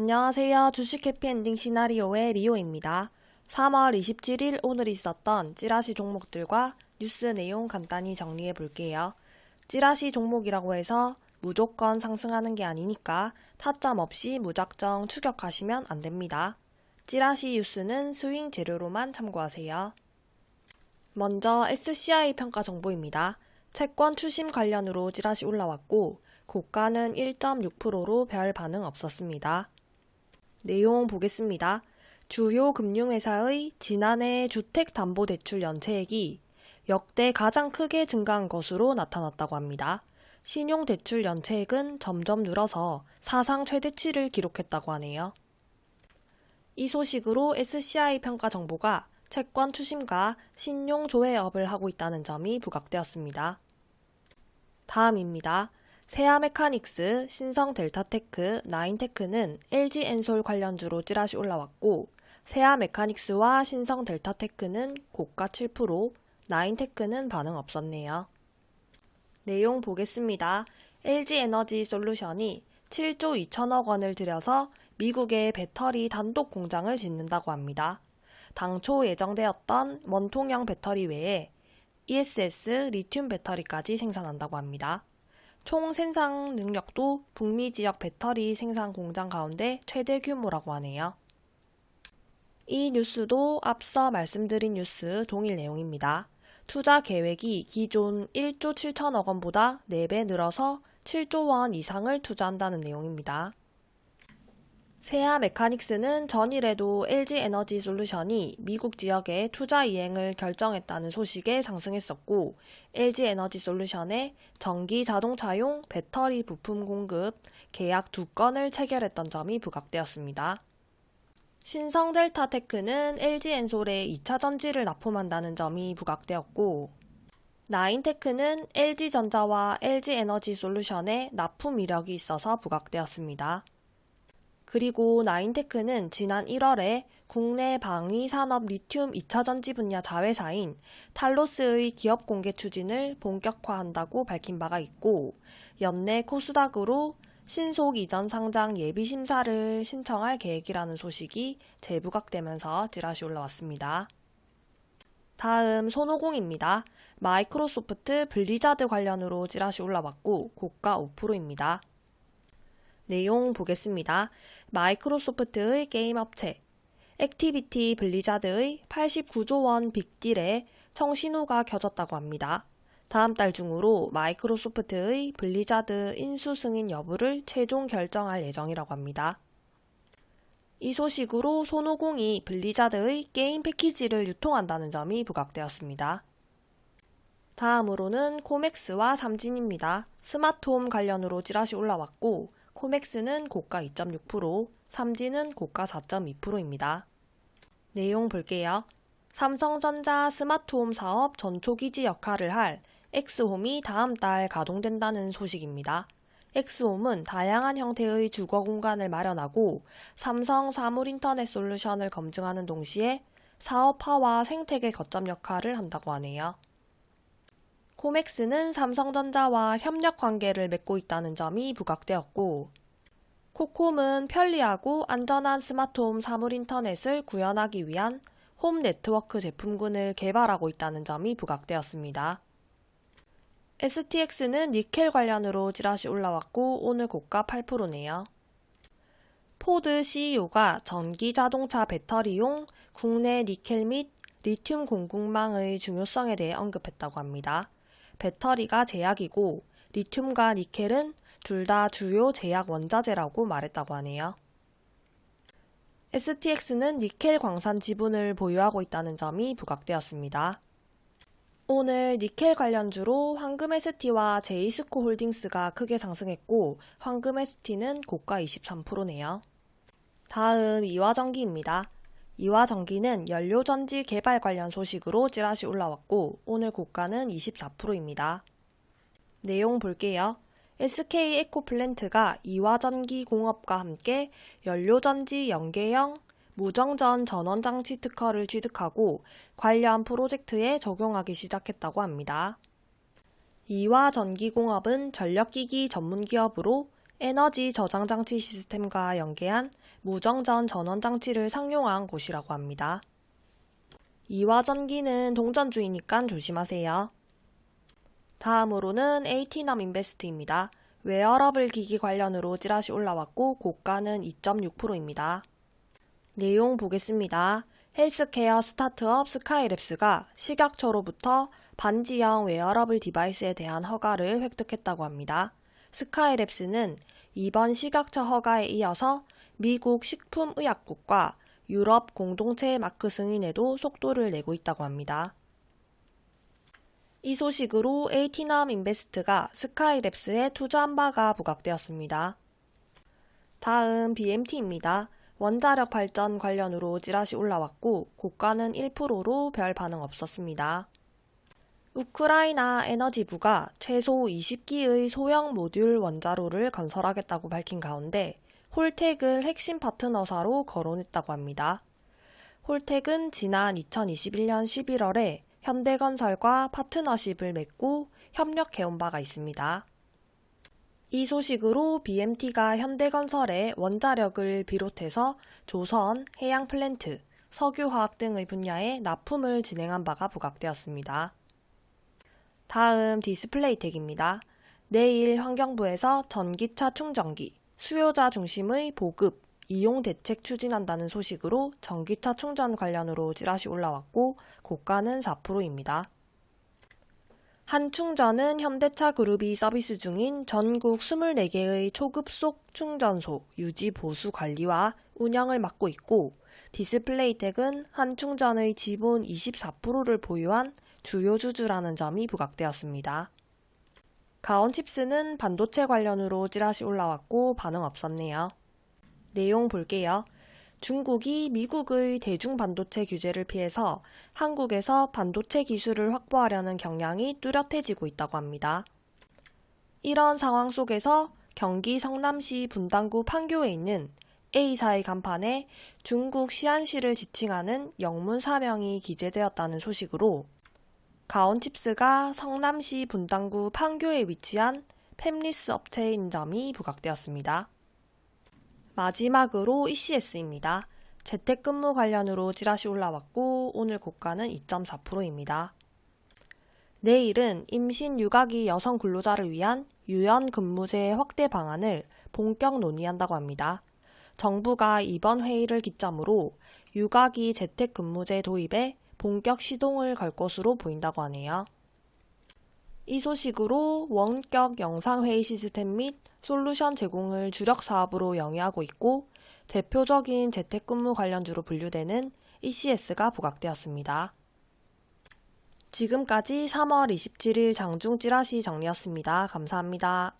안녕하세요. 주식 해피엔딩 시나리오의 리오입니다. 3월 27일 오늘 있었던 찌라시 종목들과 뉴스 내용 간단히 정리해 볼게요. 찌라시 종목이라고 해서 무조건 상승하는 게 아니니까 타점 없이 무작정 추격하시면 안 됩니다. 찌라시 뉴스는 스윙 재료로만 참고하세요. 먼저 SCI 평가 정보입니다. 채권 추심 관련으로 찌라시 올라왔고 고가는 1.6%로 별 반응 없었습니다. 내용 보겠습니다. 주요 금융회사의 지난해 주택담보대출 연체액이 역대 가장 크게 증가한 것으로 나타났다고 합니다. 신용대출 연체액은 점점 늘어서 사상 최대치를 기록했다고 하네요. 이 소식으로 SCI 평가 정보가 채권 추심과 신용 조회업을 하고 있다는 점이 부각되었습니다. 다음입니다. 세아 메카닉스, 신성 델타테크, 나인테크는 LG엔솔 관련주로 찌라시 올라왔고 세아 메카닉스와 신성 델타테크는 고가 7%, 나인테크는 반응 없었네요. 내용 보겠습니다. LG에너지 솔루션이 7조 2천억 원을 들여서 미국의 배터리 단독 공장을 짓는다고 합니다. 당초 예정되었던 원통형 배터리 외에 ESS 리튬 배터리까지 생산한다고 합니다. 총 생산 능력도 북미 지역 배터리 생산 공장 가운데 최대 규모라고 하네요. 이 뉴스도 앞서 말씀드린 뉴스 동일 내용입니다. 투자 계획이 기존 1조 7천억 원보다 4배 늘어서 7조 원 이상을 투자한다는 내용입니다. 세아 메카닉스는 전일에도 LG 에너지 솔루션이 미국 지역에 투자 이행을 결정했다는 소식에 상승했었고, LG 에너지 솔루션의 전기 자동차용 배터리 부품 공급 계약 두 건을 체결했던 점이 부각되었습니다. 신성 델타 테크는 LG 엔솔에 2차 전지를 납품한다는 점이 부각되었고, 나인테크는 LG전자와 LG에너지 솔루션에 납품 이력이 있어서 부각되었습니다. 그리고 나인테크는 지난 1월에 국내 방위 산업 리튬 2차 전지 분야 자회사인 탈로스의 기업 공개 추진을 본격화한다고 밝힌 바가 있고 연내 코스닥으로 신속 이전 상장 예비 심사를 신청할 계획이라는 소식이 재부각되면서 찌라시 올라왔습니다. 다음 손오공입니다. 마이크로소프트 블리자드 관련으로 찌라시 올라왔고 고가 5%입니다. 내용 보겠습니다. 마이크로소프트의 게임 업체 액티비전 블리자드의 89조 원 빅딜에 청신호가 켜졌다고 합니다. 다음 달 중으로 마이크로소프트의 블리자드 인수 승인 여부를 최종 결정할 예정이라고 합니다. 이 소식으로 손오공이 블리자드의 게임 패키지를 유통한다는 점이 부각되었습니다. 다음으로는 코맥스와 삼진입니다. 스마트홈 관련으로 찌라시 올라왔고 코맥스는 고가 2.6%, 삼진은 고가 4.2%입니다. 내용 볼게요. 삼성전자 스마트홈 사업 전초기지 역할을 할 엑스홈이 다음 달 가동된다는 소식입니다. 엑스홈은 다양한 형태의 주거 공간을 마련하고 삼성 사물 인터넷 솔루션을 검증하는 동시에 사업화와 생태계 거점 역할을 한다고 하네요. 코맥스는 삼성전자와 협력 관계를 맺고 있다는 점이 부각되었고, 코콤은 편리하고 안전한 스마트홈 사물 인터넷을 구현하기 위한 홈 네트워크 제품군을 개발하고 있다는 점이 부각되었습니다. STX는 니켈 관련으로 찌라시 올라왔고 오늘 고가 8%네요. 포드 CEO가 전기 자동차 배터리용 국내 니켈 및 리튬 공급망의 중요성에 대해 언급했다고 합니다. 배터리가 제약이고 리튬과 니켈은 둘 다 주요 제약 원자재라고 말했다고 하네요. STX는 니켈 광산 지분을 보유하고 있다는 점이 부각되었습니다. 오늘 니켈 관련주로 황금ST와 제이스코 홀딩스가 크게 상승했고 황금ST는 고가 23%네요. 다음 이화전기입니다. 이화전기는 연료전지 개발 관련 소식으로 찌라시 올라왔고 오늘 고가는 24%입니다. 내용 볼게요. SK 에코플랜트가 이화전기 공업과 함께 연료전지 연계형 무정전 전원장치 특허를 취득하고 관련 프로젝트에 적용하기 시작했다고 합니다. 이화전기공업은 전력기기 전문기업으로 에너지 저장 장치 시스템과 연계한 무정전 전원 장치를 상용화한 곳이라고 합니다. 이화전기는 동전주니까 조심하세요. 다음으로는 에이티넘 인베스트입니다. 웨어러블 기기 관련으로 찌라시 올라왔고 고가는 2.6%입니다. 내용 보겠습니다. 헬스케어 스타트업 스카이랩스가 식약처로부터 반지형 wearable device에 대한 허가를 획득했다고 합니다. 스카이랩스는 이번 식약처 허가에 이어서 미국 식품의약국과 유럽 공동체 마크 승인에도 속도를 내고 있다고 합니다. 이 소식으로 에이티넘 인베스트가 스카이랩스에 투자한 바가 부각되었습니다. 다음 BMT입니다. 원자력 발전 관련으로 찌라시 올라왔고 고가는 1%로 별 반응 없었습니다. 우크라이나 에너지부가 최소 20기의 소형 모듈 원자로를 건설하겠다고 밝힌 가운데 홀텍을 핵심 파트너사로 거론했다고 합니다. 홀텍은 지난 2021년 11월에 현대건설과 파트너십을 맺고 협력해온 바가 있습니다. 이 소식으로 BMT가 현대건설에 원자력을 비롯해서 조선, 해양 플랜트, 석유화학 등의 분야에 납품을 진행한 바가 부각되었습니다. 다음 디스플레이텍입니다. 내일 환경부에서 전기차 충전기, 수요자 중심의 보급, 이용 대책 추진한다는 소식으로 전기차 충전 관련으로 찌라시 올라왔고 고가는 4%입니다. 한충전은 현대차 그룹이 서비스 중인 전국 24개의 초급속 충전소 유지 보수 관리와 운영을 맡고 있고 디스플레이텍은 한충전의 지분 24%를 보유한 주요 주주라는 점이 부각되었습니다. 가온칩스는 반도체 관련으로 찌라시 올라왔고 반응 없었네요. 내용 볼게요. 중국이 미국의 대중 반도체 규제를 피해서 한국에서 반도체 기술을 확보하려는 경향이 뚜렷해지고 있다고 합니다. 이런 상황 속에서 경기 성남시 분당구 판교에 있는 A사의 간판에 중국 시안시를 지칭하는 영문 사명이 기재되었다는 소식으로 가온칩스가 성남시 분당구 판교에 위치한 팹리스 업체인 점이 부각되었습니다. 마지막으로 ECS입니다. 재택근무 관련으로 찌라시 올라왔고 오늘 고가는 2.4%입니다. 내일은 임신 육아기 여성 근로자를 위한 유연 근무제 확대 방안을 본격 논의한다고 합니다. 정부가 이번 회의를 기점으로 육아기 재택근무제 도입에 본격 시동을 걸 것으로 보인다고 하네요. 이 소식으로 원격 영상회의 시스템 및 솔루션 제공을 주력 사업으로 영위하고 있고 대표적인 재택근무 관련주로 분류되는 ECS가 부각되었습니다. 지금까지 3월 27일 장중 찌라시 정리였습니다. 감사합니다.